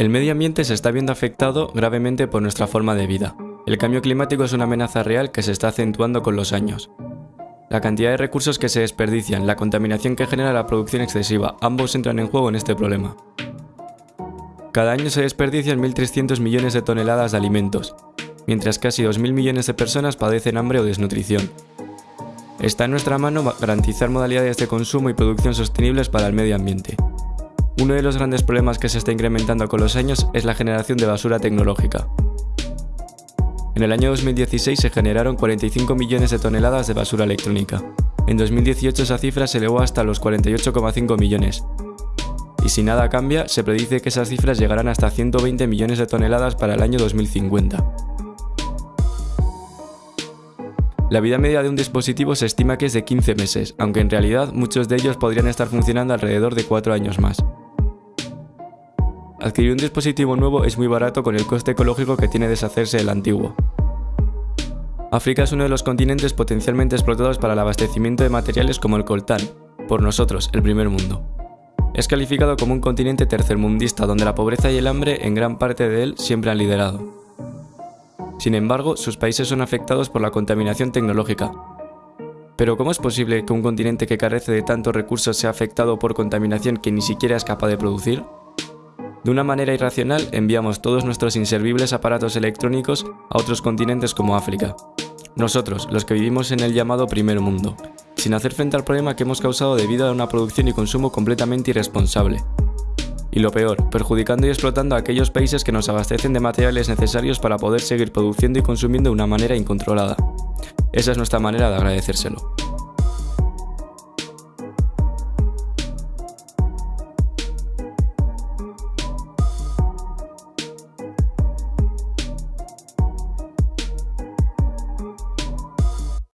El medio ambiente se está viendo afectado gravemente por nuestra forma de vida. El cambio climático es una amenaza real que se está acentuando con los años. La cantidad de recursos que se desperdician, la contaminación que genera la producción excesiva, ambos entran en juego en este problema. Cada año se desperdician 1.300 millones de toneladas de alimentos, mientras casi 2.000 millones de personas padecen hambre o desnutrición. Está en nuestra mano garantizar modalidades de consumo y producción sostenibles para el medio ambiente. Uno de los grandes problemas que se está incrementando con los años es la generación de basura tecnológica. En el año 2016 se generaron 45 millones de toneladas de basura electrónica. En 2018 esa cifra se elevó hasta los 48,5 millones. Y si nada cambia, se predice que esas cifras llegarán hasta 120 millones de toneladas para el año 2050. La vida media de un dispositivo se estima que es de 15 meses, aunque en realidad muchos de ellos podrían estar funcionando alrededor de 4 años más. Adquirir un dispositivo nuevo es muy barato con el coste ecológico que tiene deshacerse del antiguo. África es uno de los continentes potencialmente explotados para el abastecimiento de materiales como el coltán, por nosotros, el primer mundo. Es calificado como un continente tercermundista donde la pobreza y el hambre en gran parte de él siempre han liderado. Sin embargo, sus países son afectados por la contaminación tecnológica. Pero ¿cómo es posible que un continente que carece de tantos recursos sea afectado por contaminación que ni siquiera es capaz de producir? De una manera irracional enviamos todos nuestros inservibles aparatos electrónicos a otros continentes como África. Nosotros, los que vivimos en el llamado primer mundo, sin hacer frente al problema que hemos causado debido a una producción y consumo completamente irresponsable. Y lo peor, perjudicando y explotando a aquellos países que nos abastecen de materiales necesarios para poder seguir produciendo y consumiendo de una manera incontrolada. Esa es nuestra manera de agradecérselo.